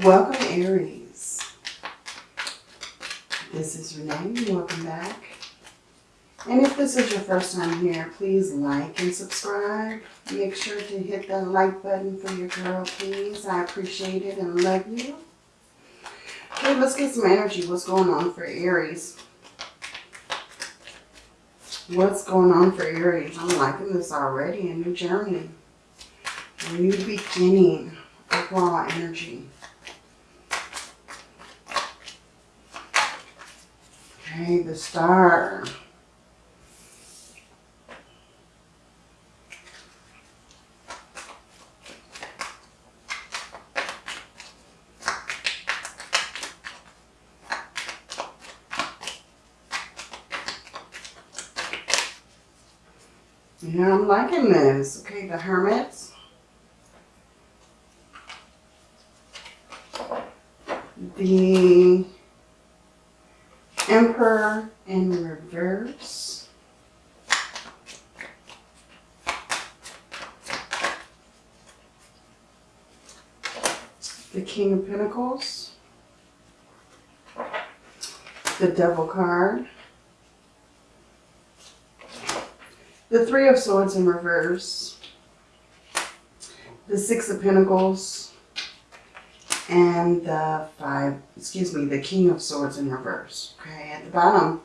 Welcome Aries. This is Renee. Welcome back. And if this is your first time here, please like and subscribe. Make sure to hit the like button for your girl, please. I appreciate it and love you. Okay, let's get some energy. What's going on for Aries? What's going on for Aries? I'm liking this already. A new journey. A new beginning. Overall energy. Okay, the star. Yeah, I'm liking this. Okay, the hermits. The Emperor in reverse. The King of Pentacles. The Devil card. The Three of Swords in reverse. The Six of Pentacles. And the Five, excuse me, the King of Swords in reverse. Okay, at the bottom,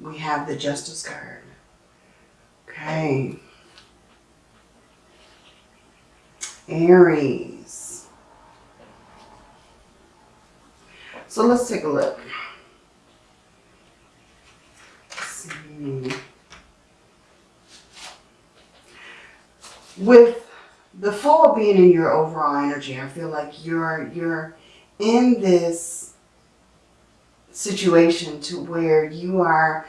we have the Justice card. Okay. Aries. So let's take a look. Let's see. with the Fool being in your overall energy, I feel like you're you're in this situation to where you are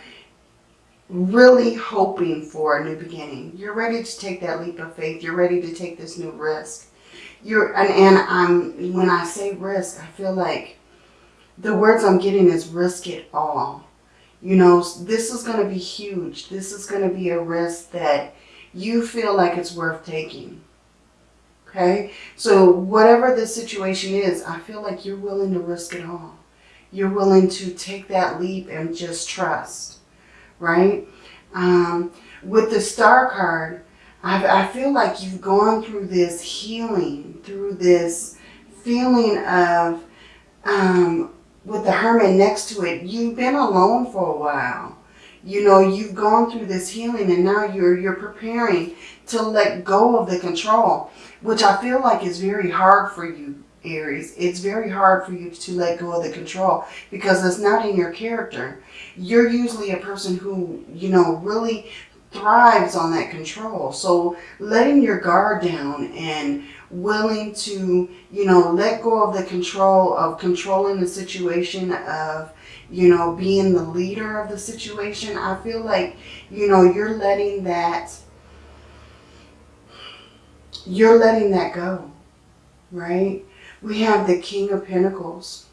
really hoping for a new beginning. You're ready to take that leap of faith. You're ready to take this new risk. You're and, and I'm when I say risk, I feel like the words I'm getting is risk it all. You know, this is going to be huge. This is going to be a risk that you feel like it's worth taking. Okay? So whatever the situation is, I feel like you're willing to risk it all. You're willing to take that leap and just trust. Right? Um, with the star card, I, I feel like you've gone through this healing, through this feeling of, um, with the hermit next to it, you've been alone for a while you know, you've gone through this healing and now you're, you're preparing to let go of the control, which I feel like is very hard for you, Aries. It's very hard for you to let go of the control because it's not in your character. You're usually a person who, you know, really thrives on that control. So letting your guard down and willing to, you know, let go of the control of controlling the situation of you know, being the leader of the situation. I feel like, you know, you're letting that, you're letting that go, right? We have the King of Pentacles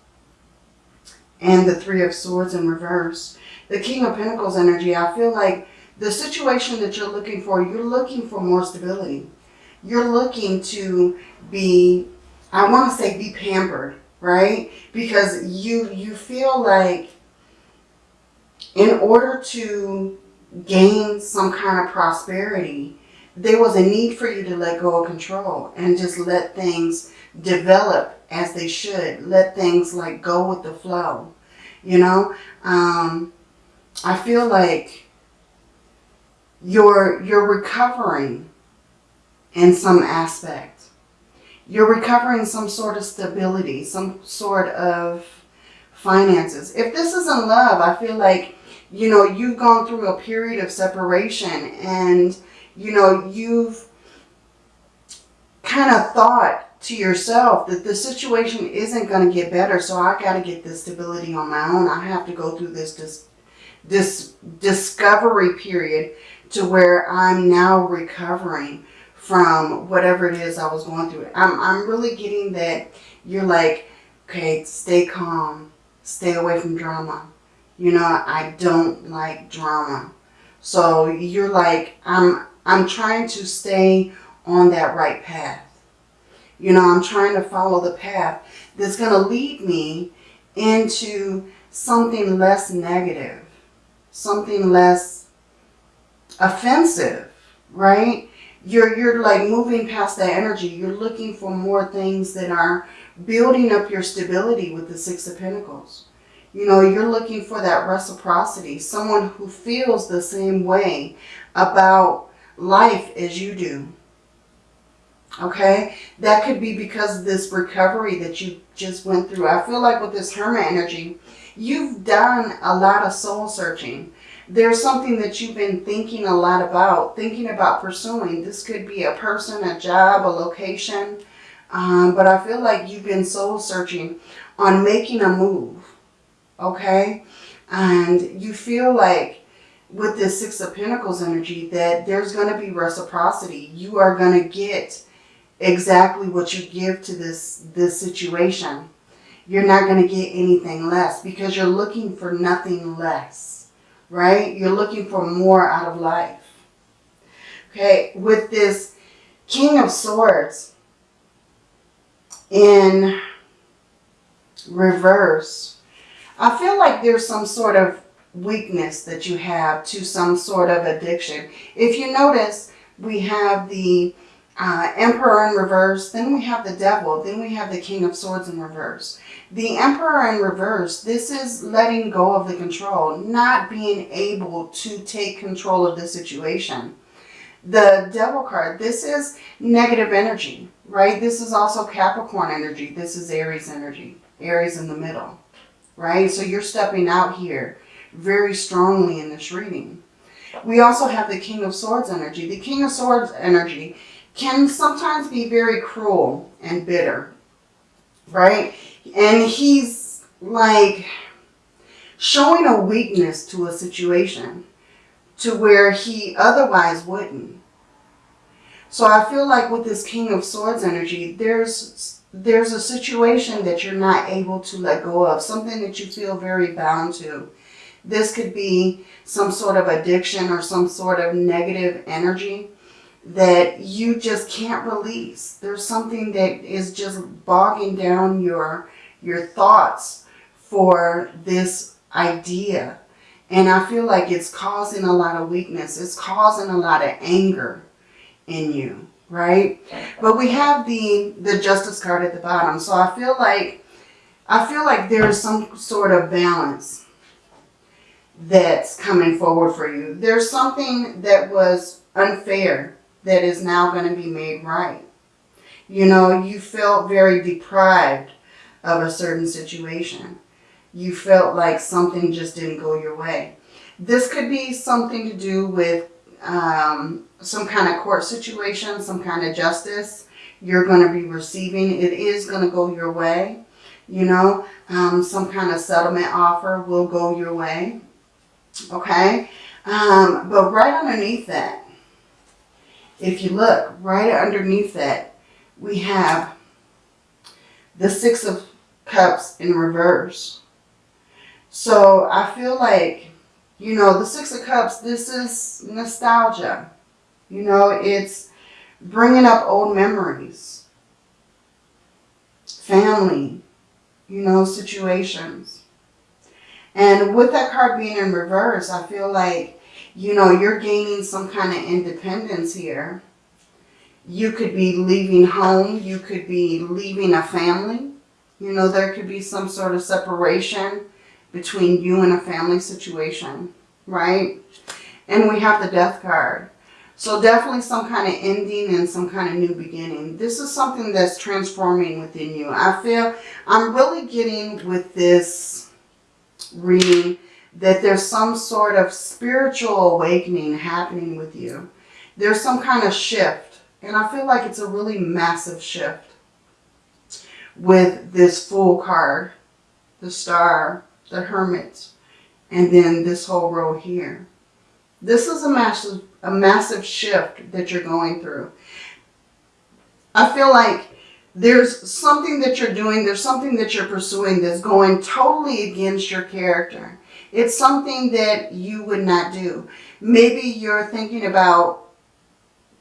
and the Three of Swords in reverse. The King of Pentacles energy, I feel like the situation that you're looking for, you're looking for more stability. You're looking to be, I want to say be pampered, right? Because you, you feel like in order to gain some kind of prosperity, there was a need for you to let go of control and just let things develop as they should. Let things like go with the flow, you know? Um, I feel like you're, you're recovering in some aspect you're recovering some sort of stability, some sort of finances. If this is in love, I feel like, you know, you've gone through a period of separation and, you know, you've kind of thought to yourself that the situation isn't going to get better. So I got to get this stability on my own. I have to go through this, this, this discovery period to where I'm now recovering from whatever it is I was going through. I'm, I'm really getting that you're like, okay, stay calm, stay away from drama. You know, I don't like drama. So you're like, I'm, I'm trying to stay on that right path. You know, I'm trying to follow the path that's going to lead me into something less negative, something less offensive, right? You're, you're like moving past that energy. You're looking for more things that are building up your stability with the Six of Pentacles. You know, you're looking for that reciprocity, someone who feels the same way about life as you do. Okay? That could be because of this recovery that you just went through. I feel like with this Hermit energy, you've done a lot of soul searching. There's something that you've been thinking a lot about, thinking about pursuing. This could be a person, a job, a location. Um, but I feel like you've been soul searching on making a move. Okay? And you feel like with this Six of Pentacles energy that there's going to be reciprocity. You are going to get exactly what you give to this, this situation. You're not going to get anything less because you're looking for nothing less, right? You're looking for more out of life. Okay, with this King of Swords in reverse, I feel like there's some sort of weakness that you have to some sort of addiction. If you notice, we have the uh, Emperor in reverse, then we have the Devil, then we have the King of Swords in reverse. The Emperor in reverse, this is letting go of the control, not being able to take control of the situation. The Devil card, this is negative energy, right? This is also Capricorn energy. This is Aries energy, Aries in the middle, right? So you're stepping out here very strongly in this reading. We also have the King of Swords energy. The King of Swords energy can sometimes be very cruel and bitter, right? And he's like showing a weakness to a situation to where he otherwise wouldn't. So I feel like with this King of Swords energy, there's there's a situation that you're not able to let go of, something that you feel very bound to. This could be some sort of addiction or some sort of negative energy that you just can't release. There's something that is just bogging down your, your thoughts for this idea. And I feel like it's causing a lot of weakness. It's causing a lot of anger in you, right? But we have the, the justice card at the bottom. So I feel like, I feel like there is some sort of balance that's coming forward for you. There's something that was unfair that is now going to be made right. You know, you felt very deprived of a certain situation. You felt like something just didn't go your way. This could be something to do with um, some kind of court situation, some kind of justice you're going to be receiving. It is going to go your way. You know, um, some kind of settlement offer will go your way. Okay. Um, but right underneath that, if you look right underneath that, we have the Six of Cups in reverse. So I feel like, you know, the Six of Cups, this is nostalgia. You know, it's bringing up old memories, family, you know, situations. And with that card being in reverse, I feel like you know, you're gaining some kind of independence here. You could be leaving home. You could be leaving a family. You know, there could be some sort of separation between you and a family situation, right? And we have the death card. So definitely some kind of ending and some kind of new beginning. This is something that's transforming within you. I feel I'm really getting with this reading that there's some sort of spiritual awakening happening with you. There's some kind of shift. And I feel like it's a really massive shift with this Fool card, the Star, the Hermit, and then this whole row here. This is a massive, a massive shift that you're going through. I feel like there's something that you're doing, there's something that you're pursuing that's going totally against your character. It's something that you would not do. Maybe you're thinking about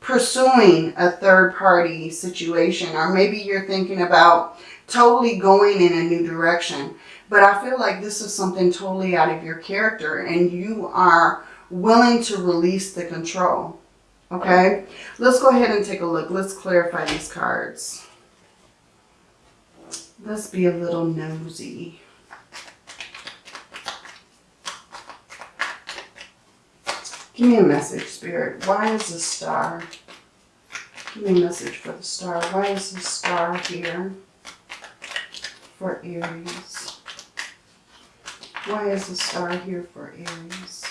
pursuing a third party situation, or maybe you're thinking about totally going in a new direction. But I feel like this is something totally out of your character and you are willing to release the control. Okay, let's go ahead and take a look. Let's clarify these cards. Let's be a little nosy. Give me a message, Spirit. Why is the star? Give me a message for the star. Why is the star here for Aries? Why is the star here for Aries?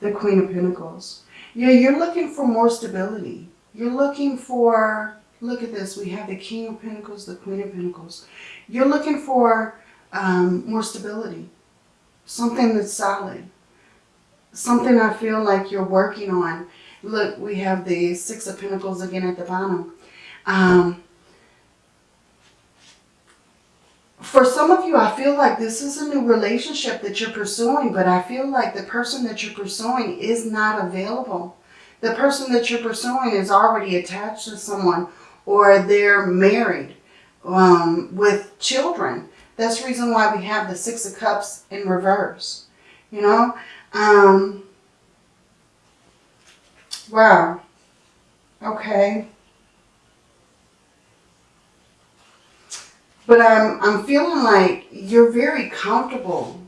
The Queen of Pentacles. Yeah, you're looking for more stability. You're looking for, look at this, we have the King of Pentacles, the Queen of Pentacles. You're looking for um, more stability, something that's solid, something I feel like you're working on. Look, we have the Six of Pentacles again at the bottom. Um, for some of you, I feel like this is a new relationship that you're pursuing, but I feel like the person that you're pursuing is not available the person that you're pursuing is already attached to someone or they're married um, with children. That's the reason why we have the Six of Cups in reverse. You know? Um, wow. Okay. But I'm, I'm feeling like you're very comfortable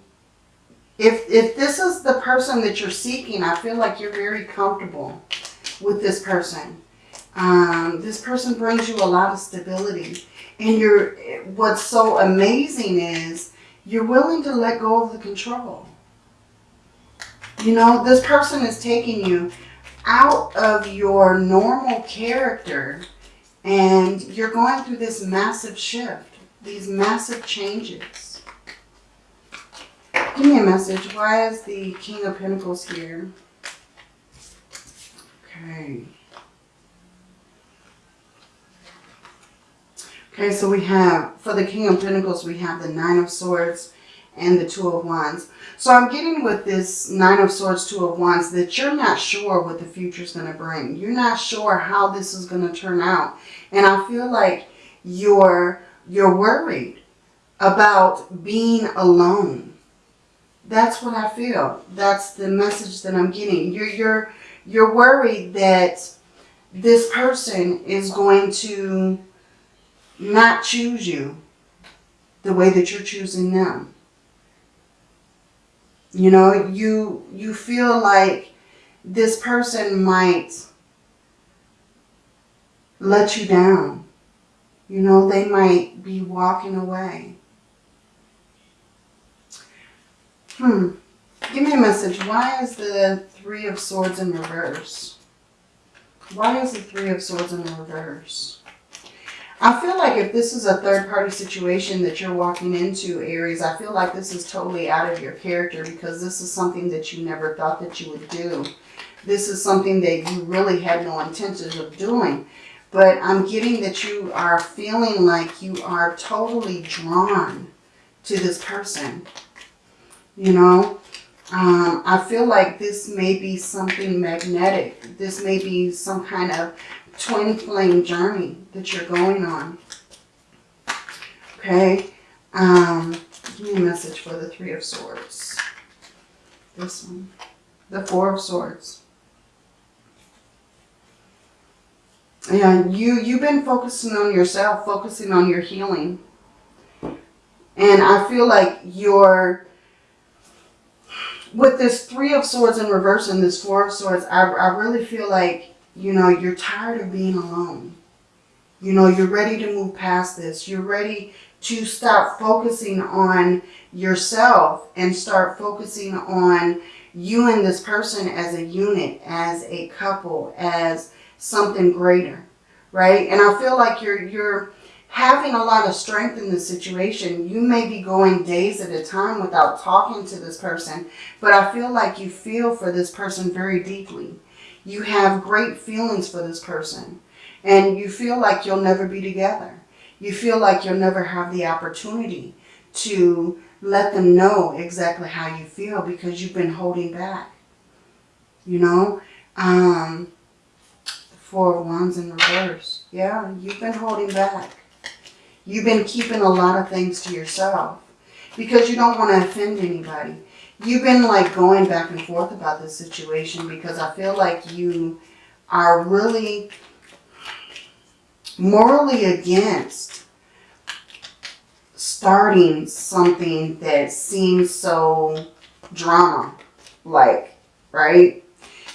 if, if this is the person that you're seeking, I feel like you're very comfortable with this person. Um, this person brings you a lot of stability. And you're, what's so amazing is you're willing to let go of the control. You know, this person is taking you out of your normal character and you're going through this massive shift, these massive changes. Give me a message. Why is the King of Pentacles here? Okay. Okay, so we have, for the King of Pentacles, we have the Nine of Swords and the Two of Wands. So I'm getting with this Nine of Swords, Two of Wands, that you're not sure what the future is going to bring. You're not sure how this is going to turn out. And I feel like you're, you're worried about being alone. That's what I feel. That's the message that I'm getting. You're, you're, you're worried that this person is going to not choose you the way that you're choosing them. You know, you, you feel like this person might let you down. You know, they might be walking away. Hmm. Give me a message. Why is the Three of Swords in reverse? Why is the Three of Swords in reverse? I feel like if this is a third-party situation that you're walking into, Aries, I feel like this is totally out of your character because this is something that you never thought that you would do. This is something that you really had no intention of doing. But I'm getting that you are feeling like you are totally drawn to this person. You know, um, I feel like this may be something magnetic. This may be some kind of twin flame journey that you're going on. Okay. Um, give me a message for the Three of Swords. This one. The Four of Swords. Yeah, you, you've been focusing on yourself, focusing on your healing. And I feel like you're with this three of swords in reverse and this four of swords, I, I really feel like, you know, you're tired of being alone. You know, you're ready to move past this. You're ready to stop focusing on yourself and start focusing on you and this person as a unit, as a couple, as something greater, right? And I feel like you're, you're, having a lot of strength in the situation. You may be going days at a time without talking to this person, but I feel like you feel for this person very deeply. You have great feelings for this person and you feel like you'll never be together. You feel like you'll never have the opportunity to let them know exactly how you feel because you've been holding back. You know? Um, Four of Wands in reverse. Yeah, you've been holding back. You've been keeping a lot of things to yourself because you don't want to offend anybody. You've been like going back and forth about this situation because I feel like you are really morally against starting something that seems so drama like, right?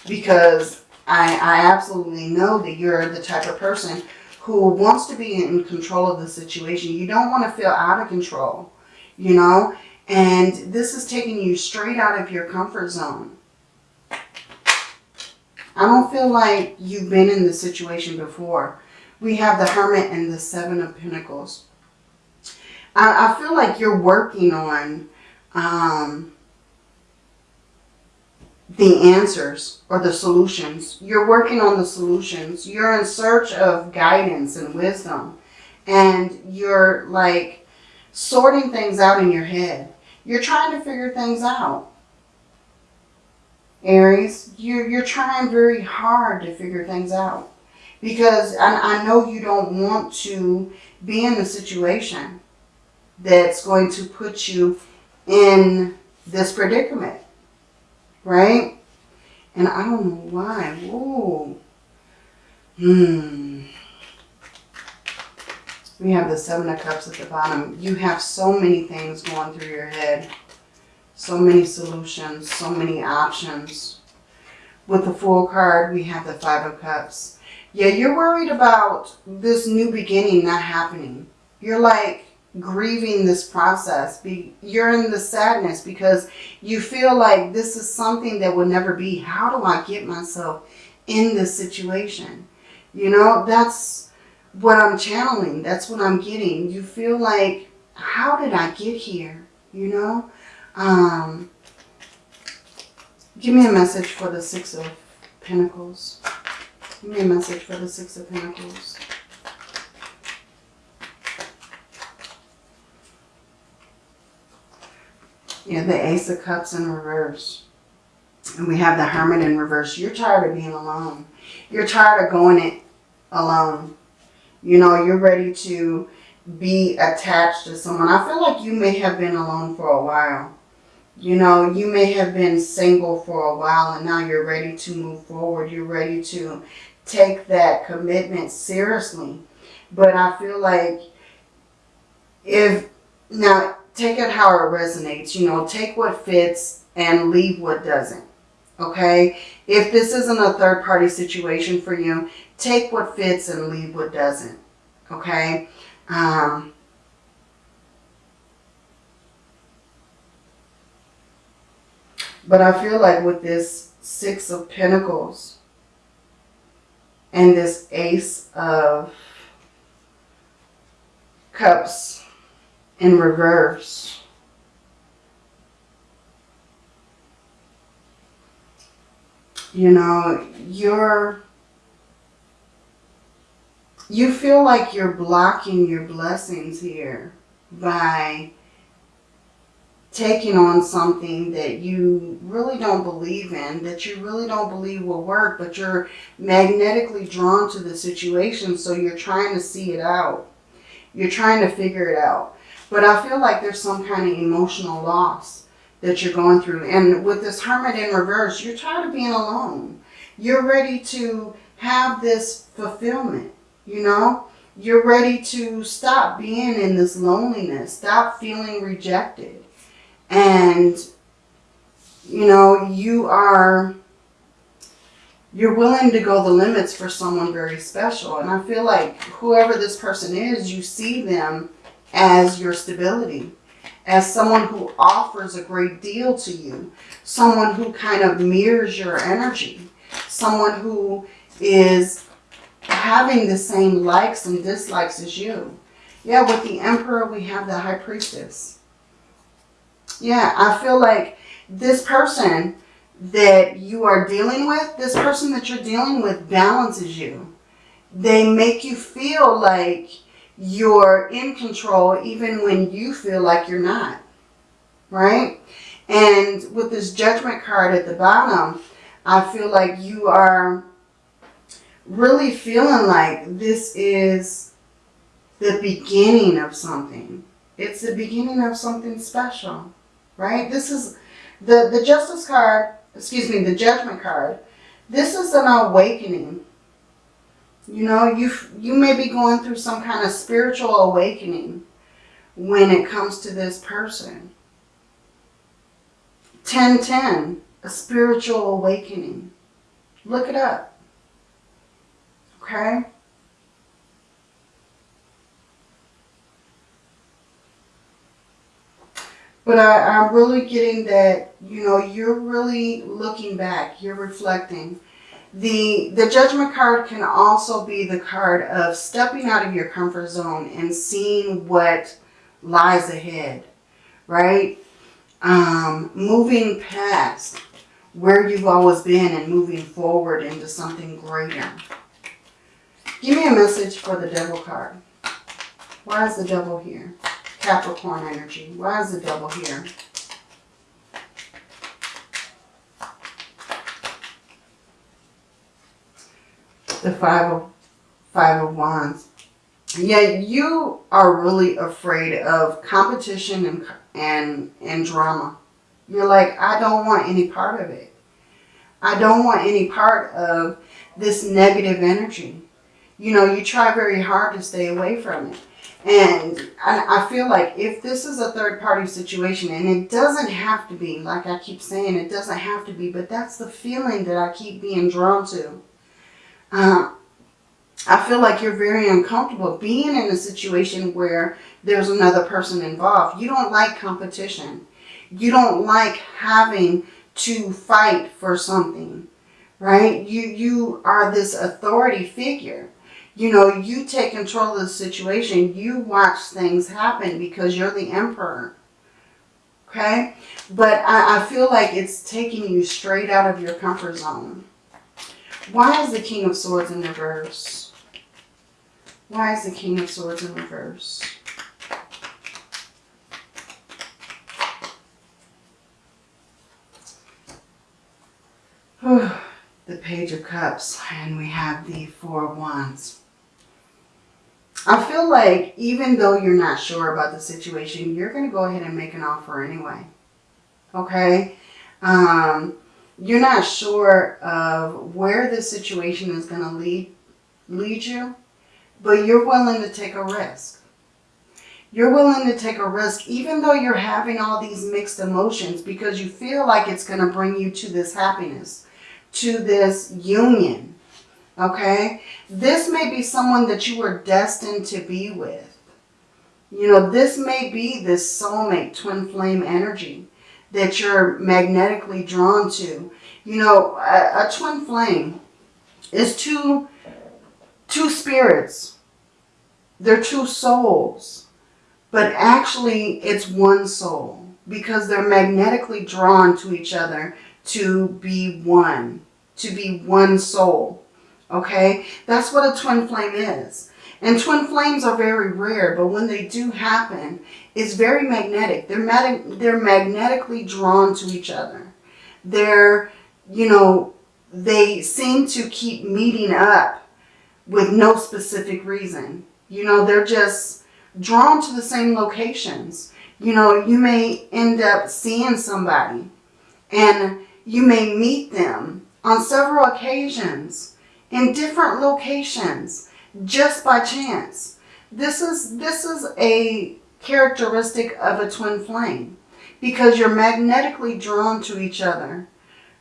Because I, I absolutely know that you're the type of person who wants to be in control of the situation. You don't want to feel out of control, you know? And this is taking you straight out of your comfort zone. I don't feel like you've been in this situation before. We have the Hermit and the Seven of Pentacles. I, I feel like you're working on um, the answers or the solutions. You're working on the solutions. You're in search of guidance and wisdom. And you're like sorting things out in your head. You're trying to figure things out. Aries, you're, you're trying very hard to figure things out. Because I, I know you don't want to be in a situation that's going to put you in this predicament. Right? And I don't know why. Whoa. Hmm. We have the Seven of Cups at the bottom. You have so many things going through your head. So many solutions, so many options. With the Fool card, we have the Five of Cups. Yeah, you're worried about this new beginning not happening. You're like, grieving this process. Be, you're in the sadness because you feel like this is something that will never be. How do I get myself in this situation? You know, that's what I'm channeling. That's what I'm getting. You feel like, how did I get here? You know? Um, give me a message for the Six of Pentacles. Give me a message for the Six of Pentacles. Yeah, the Ace of Cups in reverse. And we have the Hermit in reverse. You're tired of being alone. You're tired of going it alone. You know, you're ready to be attached to someone. I feel like you may have been alone for a while. You know, you may have been single for a while and now you're ready to move forward. You're ready to take that commitment seriously. But I feel like if, now take it how it resonates. You know, take what fits and leave what doesn't. Okay? If this isn't a third party situation for you, take what fits and leave what doesn't. Okay? Um, but I feel like with this Six of Pentacles and this Ace of Cups, in reverse. You know, you're, you feel like you're blocking your blessings here by taking on something that you really don't believe in, that you really don't believe will work, but you're magnetically drawn to the situation, so you're trying to see it out. You're trying to figure it out. But I feel like there's some kind of emotional loss that you're going through. And with this hermit in reverse, you're tired of being alone. You're ready to have this fulfillment, you know? You're ready to stop being in this loneliness, stop feeling rejected. And, you know, you are, you're willing to go the limits for someone very special. And I feel like whoever this person is, you see them as your stability, as someone who offers a great deal to you, someone who kind of mirrors your energy, someone who is having the same likes and dislikes as you. Yeah, with the Emperor, we have the High Priestess. Yeah, I feel like this person that you are dealing with, this person that you're dealing with balances you. They make you feel like you're in control even when you feel like you're not, right? And with this judgment card at the bottom, I feel like you are really feeling like this is the beginning of something. It's the beginning of something special, right? This is the, the justice card, excuse me, the judgment card. This is an awakening. You know, you you may be going through some kind of spiritual awakening when it comes to this person. 1010, a spiritual awakening. Look it up. Okay? But I, I'm really getting that, you know, you're really looking back, you're reflecting. The, the judgment card can also be the card of stepping out of your comfort zone and seeing what lies ahead, right? Um, moving past where you've always been and moving forward into something greater. Give me a message for the devil card. Why is the devil here? Capricorn energy. Why is the devil here? The five of five of wands. Yeah, you are really afraid of competition and and and drama. You're like, I don't want any part of it. I don't want any part of this negative energy. You know, you try very hard to stay away from it. And I feel like if this is a third party situation, and it doesn't have to be, like I keep saying, it doesn't have to be, but that's the feeling that I keep being drawn to. Uh, I feel like you're very uncomfortable being in a situation where there's another person involved. You don't like competition. You don't like having to fight for something, right? You, you are this authority figure you know, you take control of the situation. You watch things happen because you're the emperor. Okay? But I, I feel like it's taking you straight out of your comfort zone. Why is the King of Swords in reverse? Why is the King of Swords in reverse? the Page of Cups, and we have the Four of Wands. I feel like even though you're not sure about the situation, you're going to go ahead and make an offer anyway. Okay? Um, you're not sure of where the situation is going to lead, lead you, but you're willing to take a risk. You're willing to take a risk even though you're having all these mixed emotions because you feel like it's going to bring you to this happiness, to this union Okay? This may be someone that you were destined to be with. You know, this may be this soulmate twin flame energy that you're magnetically drawn to. You know, a, a twin flame is two, two spirits. They're two souls. But actually, it's one soul because they're magnetically drawn to each other to be one, to be one soul. Okay, that's what a twin flame is. And twin flames are very rare, but when they do happen, it's very magnetic. They're, mag they're magnetically drawn to each other. They're, you know, they seem to keep meeting up with no specific reason. You know, they're just drawn to the same locations. You know, you may end up seeing somebody and you may meet them on several occasions in different locations just by chance. This is, this is a characteristic of a twin flame because you're magnetically drawn to each other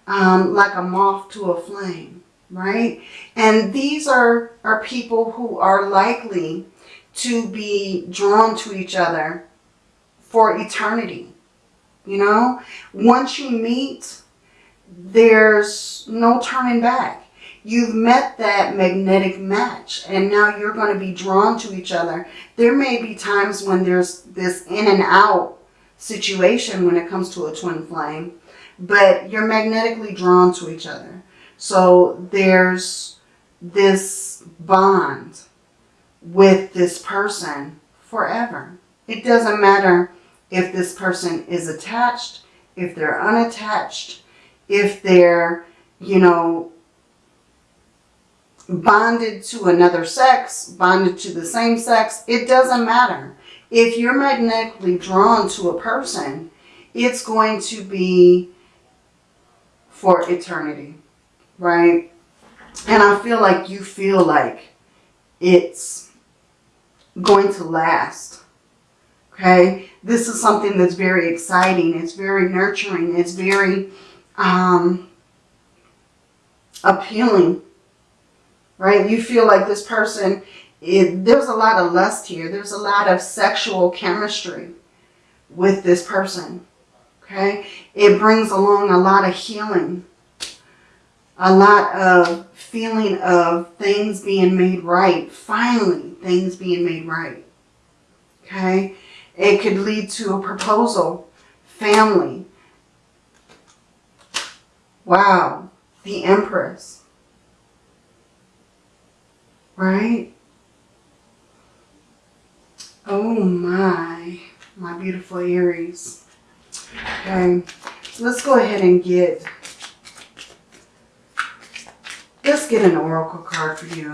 um, like a moth to a flame, right? And these are, are people who are likely to be drawn to each other for eternity. You know, once you meet, there's no turning back. You've met that magnetic match and now you're going to be drawn to each other. There may be times when there's this in and out situation when it comes to a twin flame, but you're magnetically drawn to each other. So there's this bond with this person forever. It doesn't matter if this person is attached, if they're unattached, if they're you know, bonded to another sex, bonded to the same sex, it doesn't matter. If you're magnetically drawn to a person, it's going to be for eternity, right? And I feel like you feel like it's going to last, okay? This is something that's very exciting. It's very nurturing. It's very um, appealing right? You feel like this person, it, there's a lot of lust here. There's a lot of sexual chemistry with this person, okay? It brings along a lot of healing, a lot of feeling of things being made right, finally things being made right, okay? It could lead to a proposal, family. Wow, the Empress right? Oh my, my beautiful Aries. Okay, so let's go ahead and get, let's get an oracle card for you.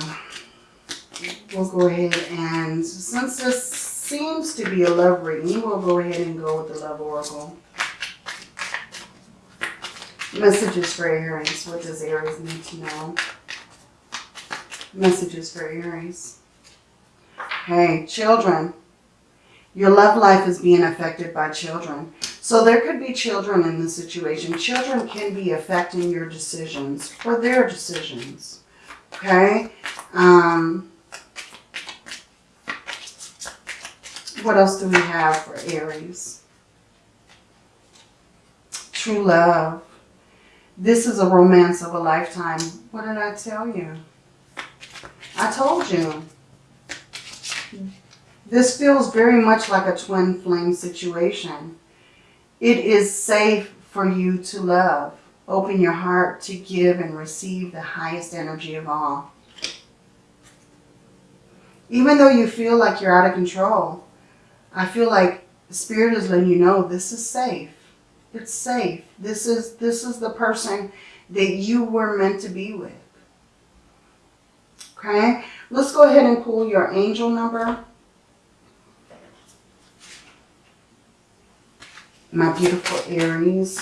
We'll go ahead and, since this seems to be a love reading, we'll go ahead and go with the love oracle. Messages for Aries. What does Aries need to know? Messages for Aries. Hey, children. Your love life is being affected by children. So there could be children in this situation. Children can be affecting your decisions or their decisions. Okay? Um, what else do we have for Aries? True love. This is a romance of a lifetime. What did I tell you? I told you. This feels very much like a twin flame situation. It is safe for you to love. Open your heart to give and receive the highest energy of all. Even though you feel like you're out of control, I feel like the Spirit is letting you know this is safe. It's safe. This is, this is the person that you were meant to be with. Okay, let's go ahead and pull your angel number. My beautiful Aries.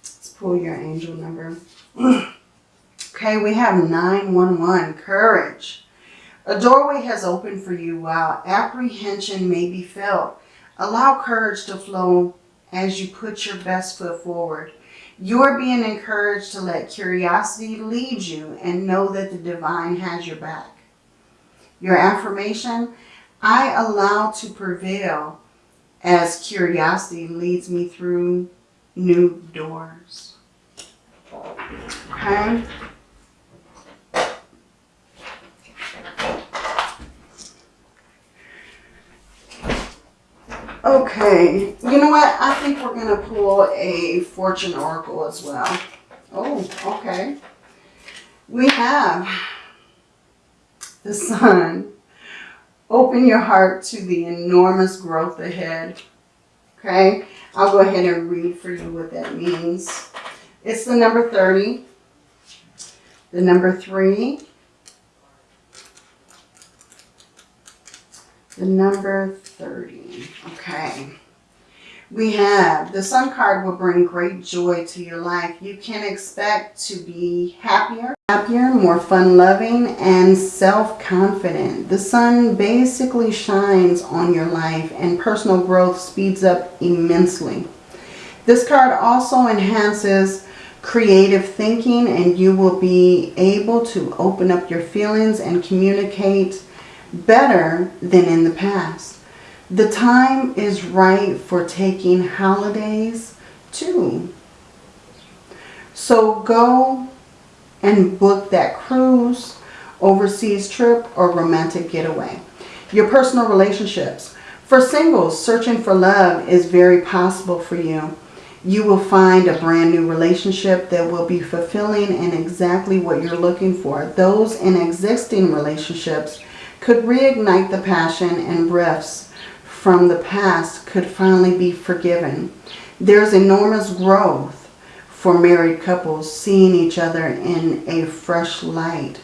Let's pull your angel number. okay, we have 911, courage. A doorway has opened for you while apprehension may be felt. Allow courage to flow as you put your best foot forward. You're being encouraged to let curiosity lead you and know that the divine has your back. Your affirmation, I allow to prevail as curiosity leads me through new doors. Okay? Okay, you know what? I think we're going to pull a fortune oracle as well. Oh, okay. We have the sun. Open your heart to the enormous growth ahead. Okay, I'll go ahead and read for you what that means. It's the number 30, the number 3, the number 30. Okay. We have the sun card will bring great joy to your life. You can expect to be happier, happier, more fun-loving, and self-confident. The sun basically shines on your life and personal growth speeds up immensely. This card also enhances creative thinking and you will be able to open up your feelings and communicate better than in the past. The time is right for taking holidays too. So go and book that cruise, overseas trip, or romantic getaway. Your personal relationships. For singles, searching for love is very possible for you. You will find a brand new relationship that will be fulfilling and exactly what you're looking for. Those in existing relationships could reignite the passion and rifts from the past could finally be forgiven. There's enormous growth for married couples seeing each other in a fresh light.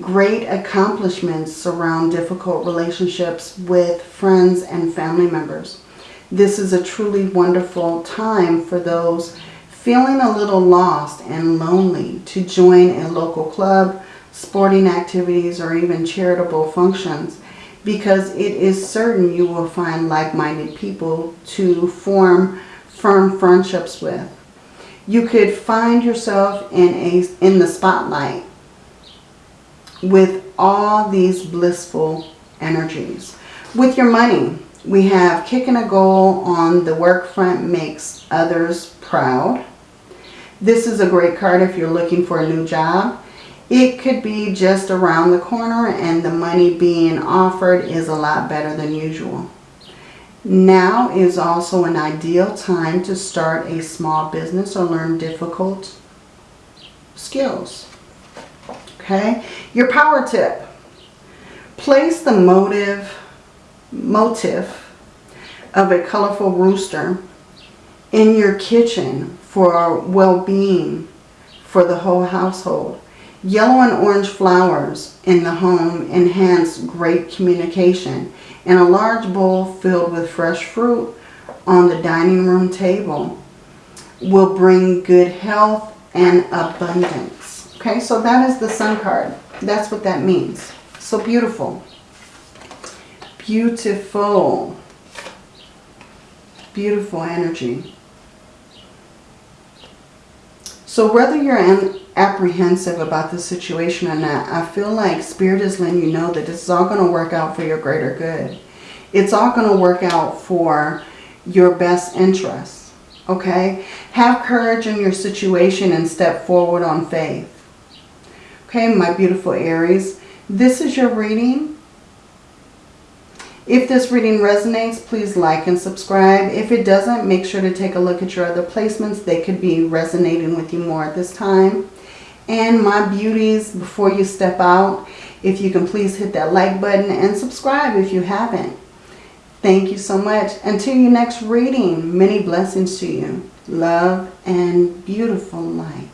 Great accomplishments surround difficult relationships with friends and family members. This is a truly wonderful time for those feeling a little lost and lonely to join a local club, sporting activities, or even charitable functions because it is certain you will find like-minded people to form firm friendships with. You could find yourself in a in the spotlight with all these blissful energies. With your money, we have kicking a goal on the work front makes others proud. This is a great card if you're looking for a new job. It could be just around the corner and the money being offered is a lot better than usual. Now is also an ideal time to start a small business or learn difficult skills. Okay, your power tip. Place the motive, motif of a colorful rooster in your kitchen for well-being for the whole household. Yellow and orange flowers in the home enhance great communication. And a large bowl filled with fresh fruit on the dining room table will bring good health and abundance. Okay, so that is the sun card. That's what that means. So beautiful. Beautiful. Beautiful energy. So whether you're apprehensive about the situation or not, I feel like Spirit is letting you know that this is all going to work out for your greater good. It's all going to work out for your best interests. Okay? Have courage in your situation and step forward on faith. Okay, my beautiful Aries. This is your reading. If this reading resonates, please like and subscribe. If it doesn't, make sure to take a look at your other placements. They could be resonating with you more at this time. And my beauties, before you step out, if you can please hit that like button and subscribe if you haven't. Thank you so much. Until your next reading, many blessings to you. Love and beautiful light.